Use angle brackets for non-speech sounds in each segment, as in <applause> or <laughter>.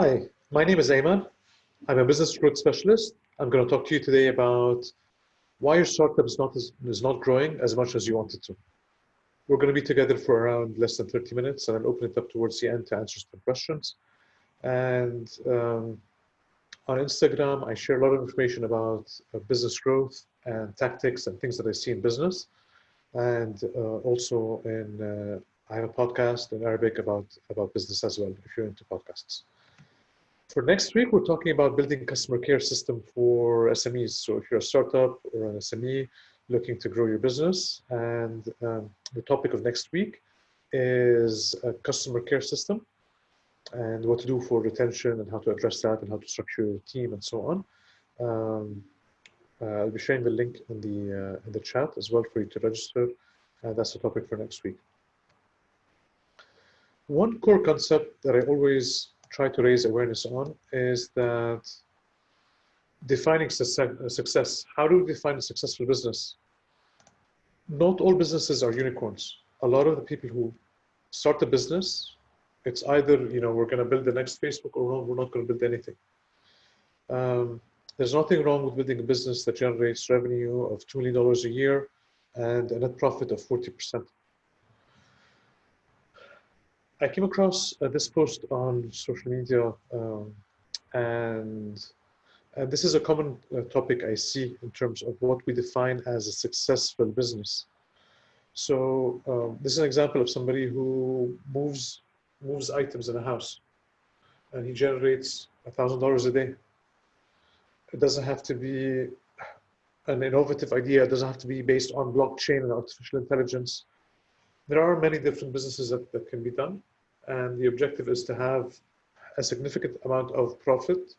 Hi, my name is Ayman. I'm a business growth specialist. I'm going to talk to you today about why your startup is not, is not growing as much as you want it to. We're going to be together for around less than 30 minutes and I'll open it up towards the end to answer some questions. And um, on Instagram, I share a lot of information about uh, business growth and tactics and things that I see in business. And uh, also in, uh, I have a podcast in Arabic about, about business as well, if you're into podcasts. For next week, we're talking about building customer care system for SMEs. So if you're a startup or an SME looking to grow your business, and um, the topic of next week is a customer care system and what to do for retention and how to address that and how to structure your team and so on. Um, uh, I'll be sharing the link in the uh, in the chat as well for you to register. And that's the topic for next week. One core concept that I always try to raise awareness on is that defining success. How do we define a successful business? Not all businesses are unicorns. A lot of the people who start a business, it's either, you know, we're going to build the next Facebook or we're not going to build anything. Um, there's nothing wrong with building a business that generates revenue of $2 million a year and a net profit of 40%. I came across uh, this post on social media, um, and uh, this is a common uh, topic I see in terms of what we define as a successful business. So um, this is an example of somebody who moves moves items in a house, and he generates a thousand dollars a day. It doesn't have to be an innovative idea. It doesn't have to be based on blockchain and artificial intelligence there are many different businesses that, that can be done. And the objective is to have a significant amount of profit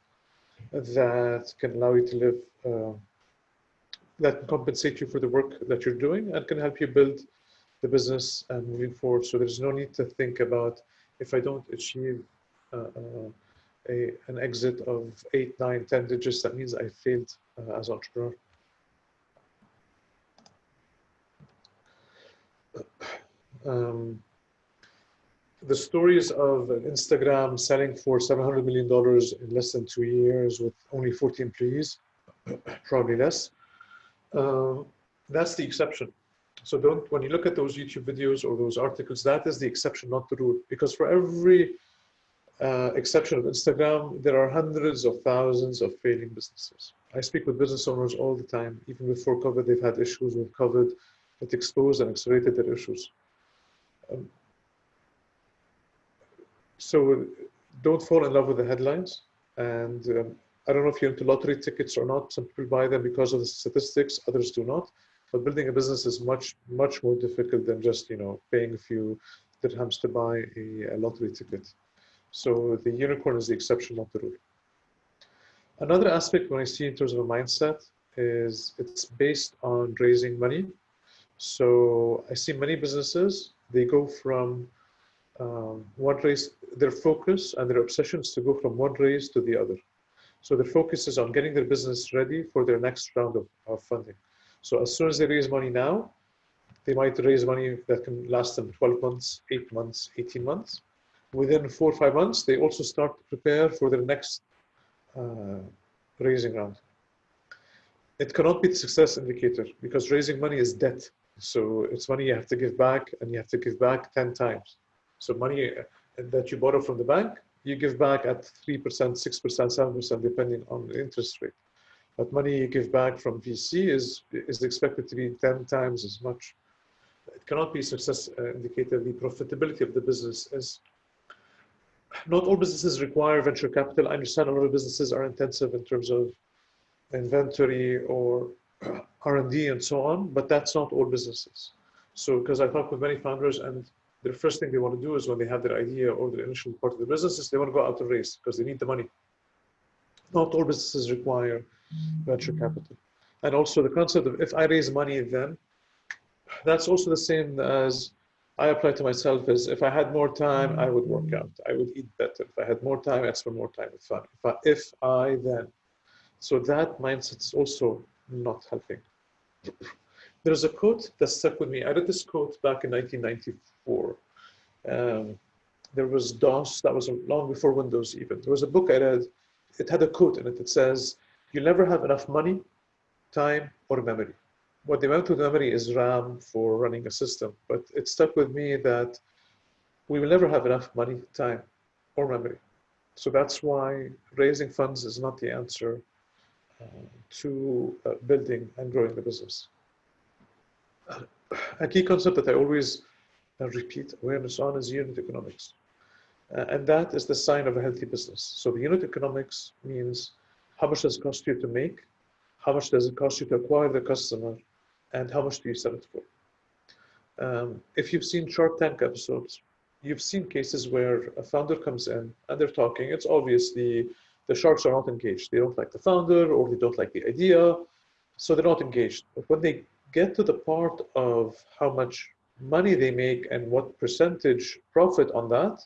that can allow you to live, uh, that can compensate you for the work that you're doing and can help you build the business and moving forward. So there's no need to think about if I don't achieve uh, uh, a, an exit of eight, nine, 10 digits, that means I failed uh, as entrepreneur. Um, the stories of Instagram selling for $700 million in less than two years with only 40 employees, <clears throat> probably less, um, that's the exception. So don't, when you look at those YouTube videos or those articles, that is the exception, not the rule. Because for every uh, exception of Instagram, there are hundreds of thousands of failing businesses. I speak with business owners all the time. Even before COVID, they've had issues with COVID. It exposed and accelerated their issues. Um, so don't fall in love with the headlines. And um, I don't know if you're into lottery tickets or not. Some people buy them because of the statistics, others do not. But building a business is much, much more difficult than just, you know, paying a few dirhams to buy a, a lottery ticket. So the unicorn is the exception, not the rule. Another aspect when I see in terms of a mindset is it's based on raising money. So I see many businesses they go from um, one race, their focus and their obsessions to go from one race to the other. So their focus is on getting their business ready for their next round of, of funding. So as soon as they raise money now, they might raise money that can last them 12 months, 8 months, 18 months. Within four or five months, they also start to prepare for their next uh, raising round. It cannot be the success indicator because raising money is debt. So it's money you have to give back and you have to give back 10 times. So money uh, that you borrow from the bank, you give back at 3%, 6%, 7%, depending on the interest rate. But money you give back from VC is, is expected to be 10 times as much. It cannot be a success uh, indicator. The profitability of the business is, not all businesses require venture capital. I understand a lot of businesses are intensive in terms of inventory or <clears throat> R&D and so on, but that's not all businesses. So, because I talk with many founders and the first thing they want to do is when they have their idea or the initial part of the business is they want to go out and raise because they need the money. Not all businesses require venture capital. And also the concept of if I raise money then, that's also the same as I apply to myself is if I had more time, I would work out. I would eat better. If I had more time, I'd spend more time with fun. If I, if I then. So that mindset is also not helping. There's a quote that stuck with me. I read this quote back in 1994. Um, there was DOS, that was long before Windows even. There was a book I read, it had a quote in it that says, you'll never have enough money, time, or memory. What they meant with memory is RAM for running a system, but it stuck with me that we will never have enough money, time, or memory. So that's why raising funds is not the answer to uh, building and growing the business. A key concept that I always uh, repeat awareness on is unit economics. Uh, and that is the sign of a healthy business. So the unit economics means how much does it cost you to make, how much does it cost you to acquire the customer, and how much do you sell it for. Um, if you've seen Shark Tank episodes, you've seen cases where a founder comes in and they're talking. It's obvious the, sharks are not engaged. They don't like the founder or they don't like the idea, so they're not engaged. But when they get to the part of how much money they make and what percentage profit on that,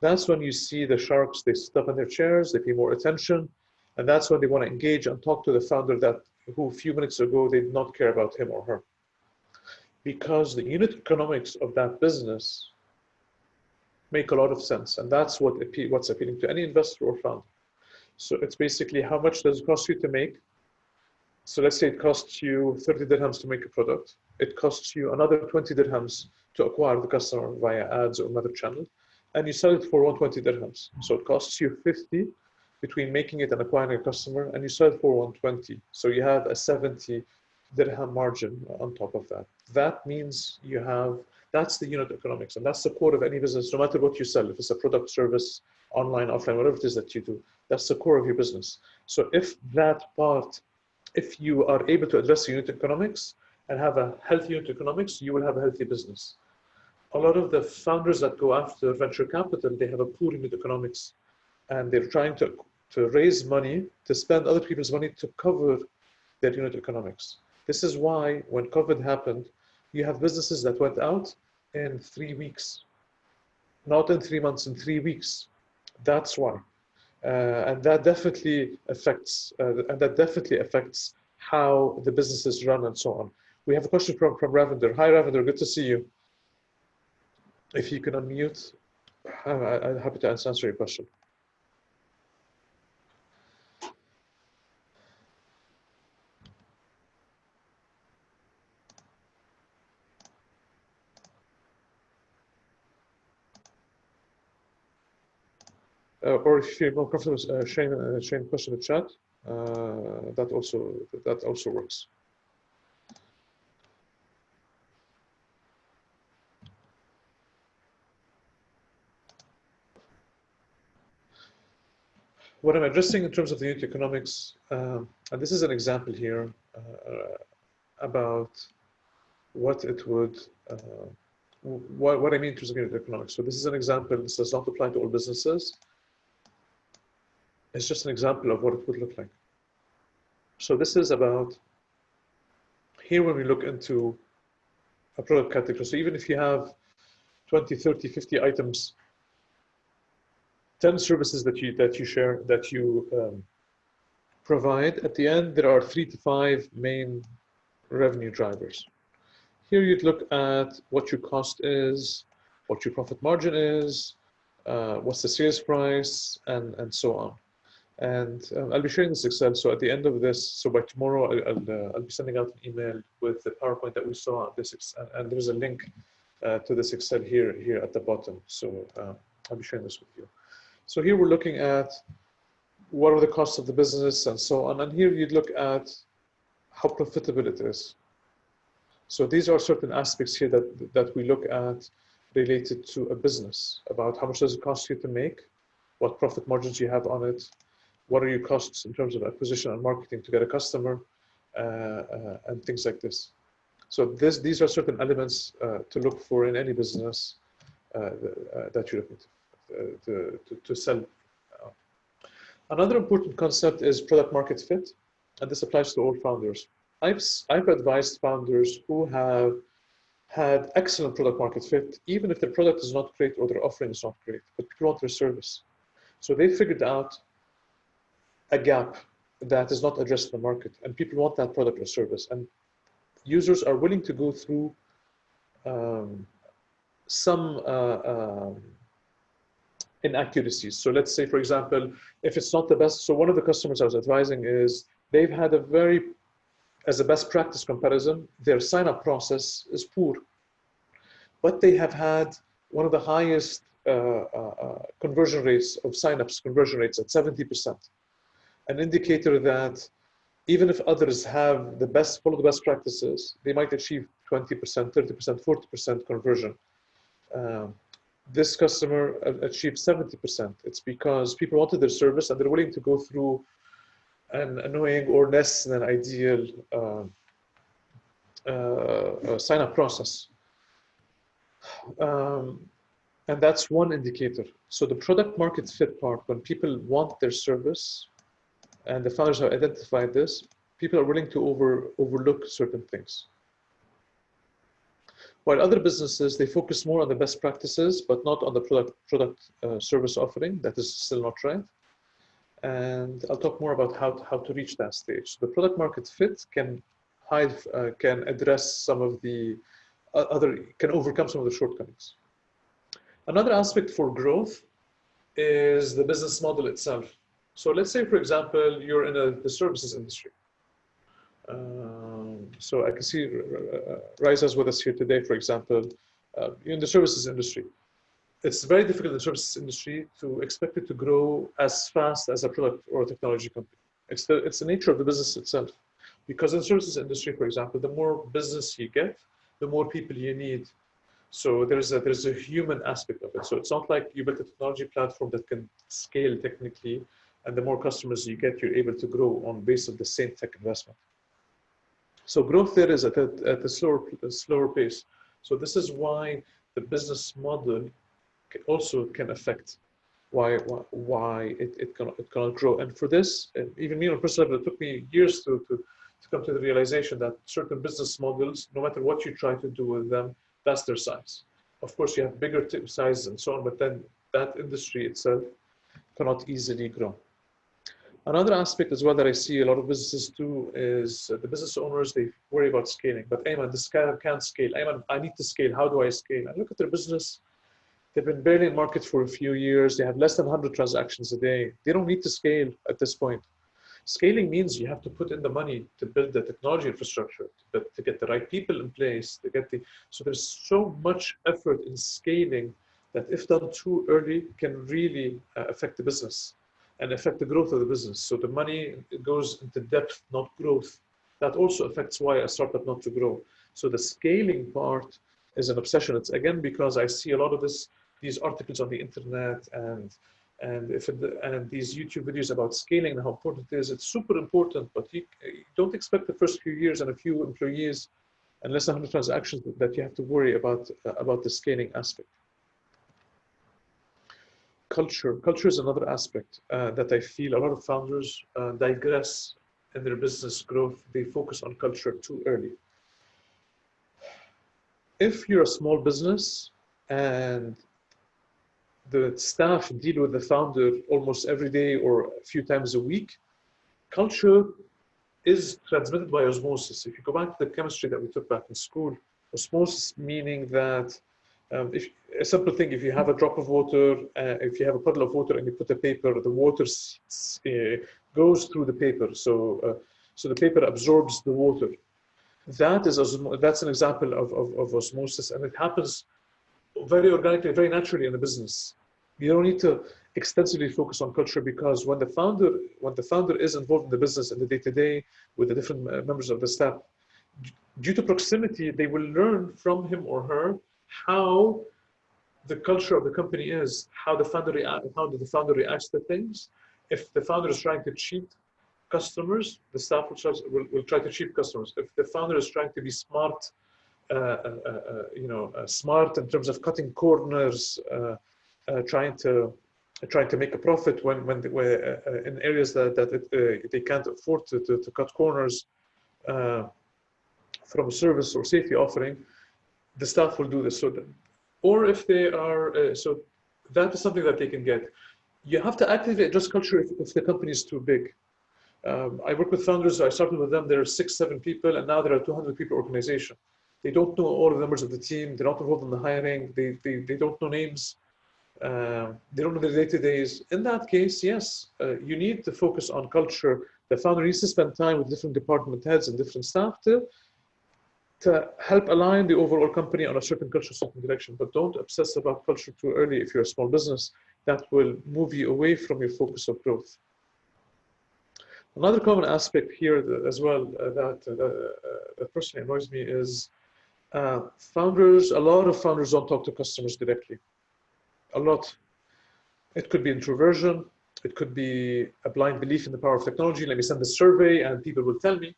that's when you see the sharks, they sit up in their chairs, they pay more attention, and that's when they want to engage and talk to the founder that who a few minutes ago they did not care about him or her. Because the unit economics of that business make a lot of sense, and that's what what's appealing to any investor or founder. So it's basically how much does it cost you to make? So let's say it costs you 30 dirhams to make a product. It costs you another 20 dirhams to acquire the customer via ads or another channel and you sell it for 120 dirhams. So it costs you 50 between making it and acquiring a customer, and you sell it for 120. So you have a 70 dirham margin on top of that. That means you have, that's the unit economics, and that's the core of any business, no matter what you sell, if it's a product, service, online, offline, whatever it is that you do, that's the core of your business. So if that part, if you are able to address unit economics and have a healthy unit economics, you will have a healthy business a lot of the founders that go after venture capital, they have a poor unit economics and they're trying to, to raise money, to spend other people's money to cover their unit economics. This is why when COVID happened, you have businesses that went out in three weeks, not in three months, in three weeks. That's why. Uh, and that definitely affects, uh, and that definitely affects how the businesses run and so on. We have a question from, from Ravender. Hi, Ravender, good to see you if you can unmute, I'm happy to answer your question. Or if you're more comfortable uh, sharing, uh, sharing question in the chat, uh, that also that also works. what I'm addressing in terms of the unit economics, um, and this is an example here uh, about what it would, uh, what, what I mean in terms of unit economics. So this is an example, this does not apply to all businesses. It's just an example of what it would look like. So this is about, here when we look into a product category, so even if you have 20, 30, 50 items 10 services that you that you share that you um, provide at the end there are three to five main revenue drivers here you'd look at what your cost is what your profit margin is uh, what's the sales price and and so on and um, I'll be sharing this Excel so at the end of this so by tomorrow I'll, I'll, uh, I'll be sending out an email with the PowerPoint that we saw this and, and there's a link uh, to this Excel here here at the bottom so uh, I'll be sharing this with you so here we're looking at what are the costs of the business and so on. And here you'd look at how profitable it is. So these are certain aspects here that, that we look at related to a business about how much does it cost you to make, what profit margins you have on it, what are your costs in terms of acquisition and marketing to get a customer, uh, uh, and things like this. So this, these are certain elements uh, to look for in any business that you're looking to. To, to, to sell. Another important concept is product market fit, and this applies to all founders. I've, I've advised founders who have had excellent product market fit, even if their product is not great or their offering is not great, but people want their service. So they figured out a gap that is not addressed in the market, and people want that product or service. And users are willing to go through um, some uh, um, inaccuracies. So let's say, for example, if it's not the best, so one of the customers I was advising is they've had a very, as a best practice comparison, their sign-up process is poor. But they have had one of the highest uh, uh, uh conversion rates of sign-ups, conversion rates at 70%. An indicator that even if others have the best, follow the best practices, they might achieve 20%, 30%, 40% conversion. Um, this customer achieved 70%. It's because people wanted their service and they're willing to go through an annoying or less than ideal uh, uh, uh, sign up process. Um, and that's one indicator. So the product market fit part, when people want their service and the founders have identified this, people are willing to over, overlook certain things. While other businesses, they focus more on the best practices, but not on the product, product uh, service offering. That is still not right. And I'll talk more about how to, how to reach that stage. The product market fit can hide, uh, can address some of the uh, other, can overcome some of the shortcomings. Another aspect for growth is the business model itself. So let's say, for example, you're in a, the services industry. Um, so I can see uh, Riza's with us here today, for example, uh, in the services industry. It's very difficult in the services industry to expect it to grow as fast as a product or a technology company. It's the, it's the nature of the business itself. Because in the services industry, for example, the more business you get, the more people you need. So there's a, there's a human aspect of it. So it's not like you build a technology platform that can scale technically, and the more customers you get, you're able to grow on base of the same tech investment. So growth there is at a, at a slower, a slower pace. So this is why the business model also can affect why why, it, it, can, it cannot grow. And for this, even me on a personal level, it took me years to, to, to come to the realization that certain business models, no matter what you try to do with them, that's their size. Of course, you have bigger sizes and so on, but then that industry itself cannot easily grow. Another aspect as well that I see a lot of businesses do is uh, the business owners, they worry about scaling. But Ayman, this can't scale. Ayman, I need to scale. How do I scale? I look at their business. They've been barely in market for a few years. They have less than 100 transactions a day. They don't need to scale at this point. Scaling means you have to put in the money to build the technology infrastructure, to, to get the right people in place, to get the, so there's so much effort in scaling that if done too early can really uh, affect the business and affect the growth of the business. So the money goes into depth, not growth. That also affects why a startup not to grow. So the scaling part is an obsession. It's again because I see a lot of this, these articles on the internet and and if it, and these YouTube videos about scaling and how important it is. It's super important, but you, you don't expect the first few years and a few employees and less than 100 transactions that you have to worry about uh, about the scaling aspect culture. Culture is another aspect uh, that I feel a lot of founders uh, digress in their business growth. They focus on culture too early. If you're a small business and the staff deal with the founder almost every day or a few times a week, culture is transmitted by osmosis. If you go back to the chemistry that we took back in school, osmosis meaning that um, if a simple thing, if you have a drop of water, uh, if you have a puddle of water and you put a paper, the water uh, goes through the paper. So, uh, so the paper absorbs the water. That is that's an example of, of, of, osmosis, and it happens very organically, very naturally in a business. You don't need to extensively focus on culture because when the founder when the founder is involved in the business in the day to day with the different uh, members of the staff, due to proximity, they will learn from him or her how the culture of the company is, how the founder how the founder reacts to things. If the founder is trying to cheat customers, the staff will try, will, will try to cheat customers. If the founder is trying to be smart, uh, uh, uh, uh you know, uh, smart in terms of cutting corners, uh, trying to trying to make a profit when when in areas that that it, they can't afford to, to, to cut corners from a service or safety offering, the staff will do this. So, or if they are, uh, so that is something that they can get. You have to actively adjust culture if, if the company is too big. Um, I work with founders. I started with them. There are six, seven people, and now there are 200 people organization. They don't know all the members of the team. They're not involved in the hiring. They, they, they don't know names. uh, they don't know the day-to-days. In that case, yes, uh, you need to focus on culture. The founder needs to spend time with different department heads and different staff to, to help align the overall company on a certain culture, certain direction. But don't obsess about culture too early if you're a small business. That will move you away from your focus of growth. Another common aspect here as well uh, that, uh, uh, that personally annoys me is uh, founders, a lot of founders don't talk to customers directly. A lot. It could be introversion. It could be a blind belief in the power of technology. Let me send a survey and people will tell me.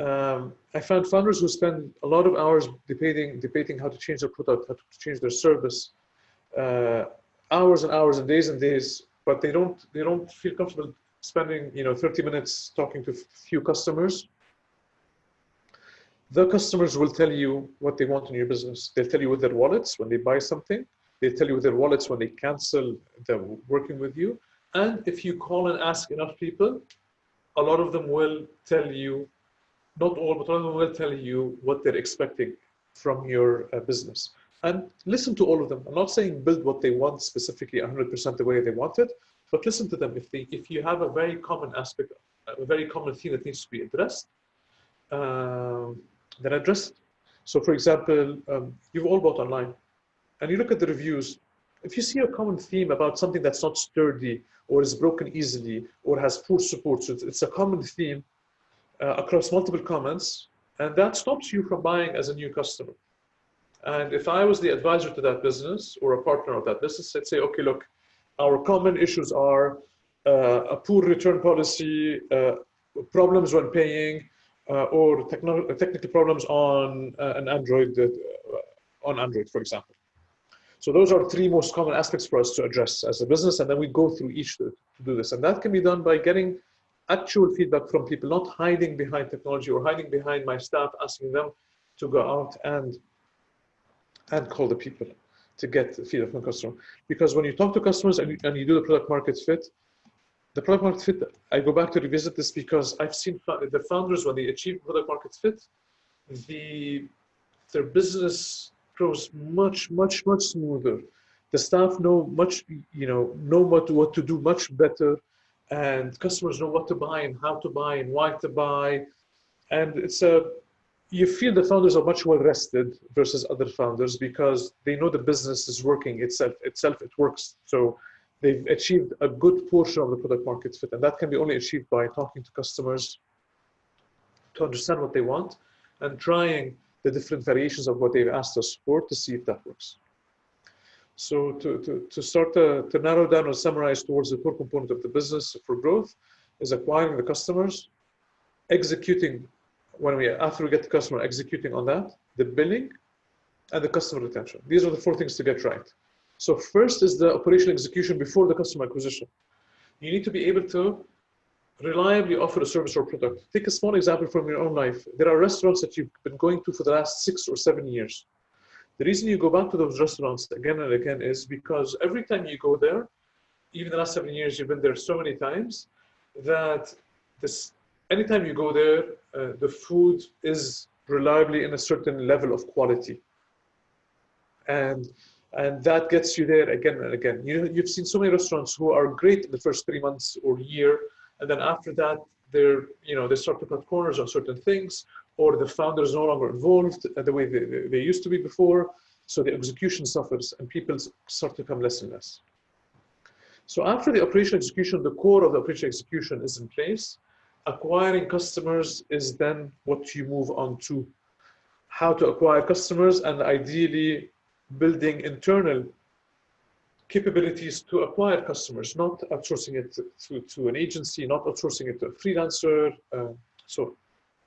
Um, I found founders who spend a lot of hours debating, debating how to change their product, how to change their service, uh, hours and hours and days and days, but they don't, they don't feel comfortable spending, you know, 30 minutes talking to few customers the customers will tell you what they want in your business. They'll tell you with their wallets when they buy something. They tell you with their wallets when they cancel the working with you. And if you call and ask enough people, a lot of them will tell you, not all, but a lot of them will tell you what they're expecting from your uh, business. And listen to all of them. I'm not saying build what they want specifically 100% the way they want it, but listen to them. If they, if you have a very common aspect, a very common theme that needs to be addressed, um, then address it. So for example, um, you've all bought online and you look at the reviews. If you see a common theme about something that's not sturdy or is broken easily or has poor support, so it's a common theme uh, across multiple comments, and that stops you from buying as a new customer. And if I was the advisor to that business or a partner of that business, I'd say, okay, look, our common issues are uh, a poor return policy, uh, problems when paying, uh, or technical problems on uh, an Android, uh, on Android, for example. So those are three most common aspects for us to address as a business, and then we go through each to, to do this. And that can be done by getting actual feedback from people, not hiding behind technology or hiding behind my staff, asking them to go out and and call the people to get feedback from customers. Because when you talk to customers and you, and you do the product market fit, the product market fit, I go back to revisit this because I've seen the founders, when they achieve product market fit, the their business grows much, much, much smoother. The staff know much, you know, know what what to do much better, and customers know what to buy and how to buy and why to buy, and it's a you feel the founders are much well rested versus other founders because they know the business is working itself itself it works so they've achieved a good portion of the product market fit. And that can be only achieved by talking to customers to understand what they want and trying the different variations of what they've asked us for to see if that works. So to, to, to start to, to narrow down or summarize towards the core component of the business for growth is acquiring the customers, executing when we after we get the customer executing on that, the billing, and the customer retention. These are the four things to get right. So first is the operational execution before the customer acquisition. You need to be able to reliably offer a service or product. Take a small example from your own life. There are restaurants that you've been going to for the last six or seven years. The reason you go back to those restaurants again and again is because every time you go there, even the last seven years, you've been there so many times that this, anytime you go there, uh, the food is reliably in a certain level of quality. And and that gets you there again and again. You, you've seen so many restaurants who are great in the first three months or year, and then after that, they're you know they start to cut corners on certain things, or the founder is no longer involved the way they, they used to be before. So the execution suffers, and people start to come less and less. So after the operational execution, the core of the operational execution is in place. Acquiring customers is then what you move on to. How to acquire customers and ideally building internal capabilities to acquire customers, not outsourcing it to, to an agency, not outsourcing it to a freelancer. Uh, so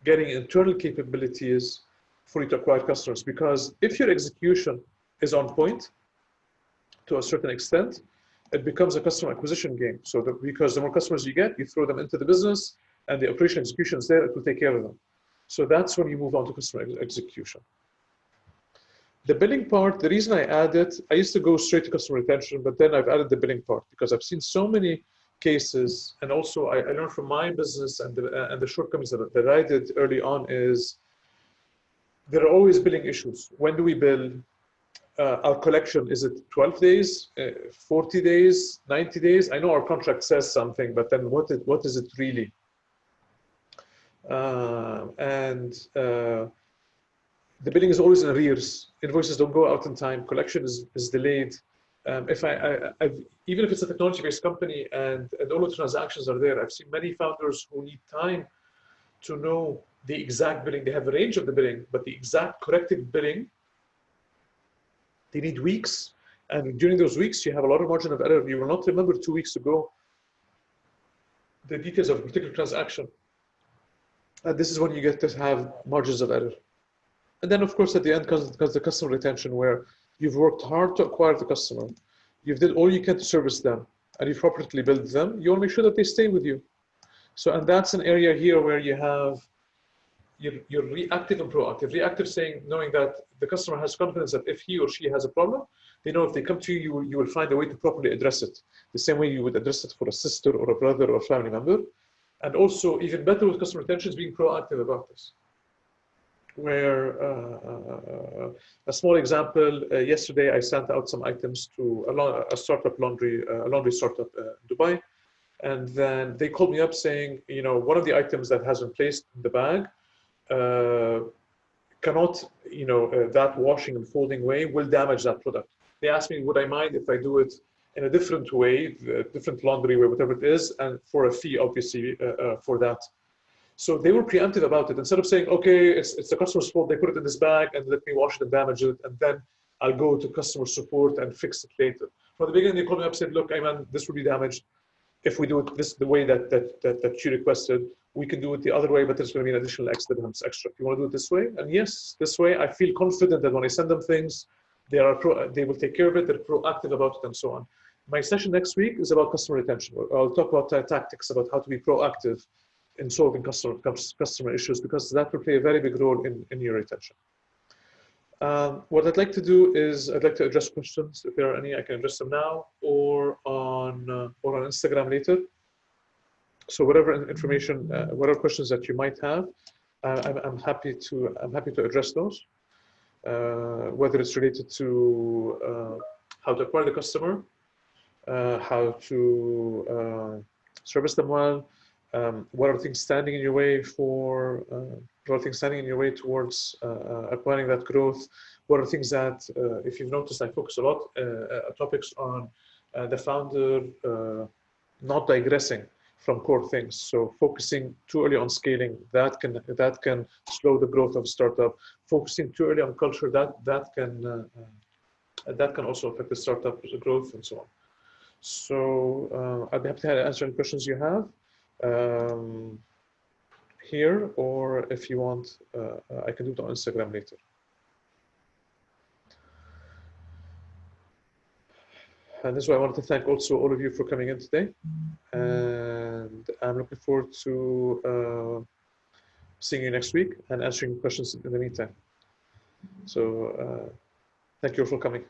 getting internal capabilities for you to acquire customers. Because if your execution is on point to a certain extent, it becomes a customer acquisition game. So that because the more customers you get, you throw them into the business and the operation execution is there, it will take care of them. So that's when you move on to customer execution. The billing part, the reason I added, I used to go straight to customer retention, but then I've added the billing part because I've seen so many cases, and also I, I learned from my business and the, and the shortcomings that, that I did early on is there are always billing issues. When do we bill? uh, our collection, is it 12 days, uh, 40 days, 90 days? I know our contract says something, but then what, it, what is it really? Uh, and uh, the billing is always in arrears. Invoices don't go out in time. Collection is, is delayed. Um, if I, I I've, even if it's a technology-based company and, and all the transactions are there, I've seen many founders who need time to know the exact billing. They have a range of the billing, but the exact corrected billing, they need weeks. And during those weeks, you have a lot of margin of error. You will not remember two weeks ago the details of a particular transaction. And this is when you get to have margins of error. And then, of course, at the end comes, comes the customer retention, where you've worked hard to acquire the customer. You've did all you can to service them, and you've properly built them. You want to make sure that they stay with you. So, and that's an area here where you have you're, you're reactive and proactive. Reactive saying, knowing that the customer has confidence that if he or she has a problem, they know if they come to you, you will, you will find a way to properly address it. The same way you would address it for a sister or a brother or a family member. And also, even better with customer retention is being proactive about this. Where uh, uh, a small example, uh, yesterday I sent out some items to a, a startup laundry, uh, a laundry startup uh, in Dubai. And then they called me up saying, you know, one of the items that has been placed in the bag uh, cannot, you know, uh, that washing and folding way will damage that product. They asked me, would I mind if I do it in a different way, different laundry way, whatever it is, and for a fee, obviously, uh, for that. So they were preemptive about it. Instead of saying, okay, it's, it's the customer's fault, they put it in this bag and let me wash it and damage it, and then I'll go to customer support and fix it later. From the beginning, they called me up and said, look, Ayman, this will be damaged. If we do it this the way that, that, that, that you requested, we can do it the other way, but there's going to be an additional X extra. You want to do it this way, and yes, this way, I feel confident that when I send them things, they are pro, they will take care of it. They're proactive about it, and so on. My session next week is about customer retention. I'll talk about uh, tactics about how to be proactive in solving customer customer issues because that will play a very big role in, in your retention. Um, what I'd like to do is I'd like to address questions. If there are any, I can address them now or on uh, or on Instagram later so whatever information, uh, whatever questions that you might have, uh, I'm, I'm, happy to I'm happy to address those. Uh, whether it's related to uh, how to acquire the customer, uh, how to service them well, um, what are things standing in your way for what are things standing in your way towards acquiring that growth? What are things that, if you've noticed, I focus a lot topics on the founder not digressing from core things. So focusing too early on scaling that can that can slow the growth of a startup. Focusing too early on culture that that can uh, uh, that can also affect the startup growth and so on. So uh, I'd be happy to answer any questions you have um, here, or if you want, uh, I can do it on Instagram later. And this is why I wanted to thank also all of you for coming in today. And I'm looking forward to uh, seeing you next week and answering questions in the meantime. So uh, thank you all for coming.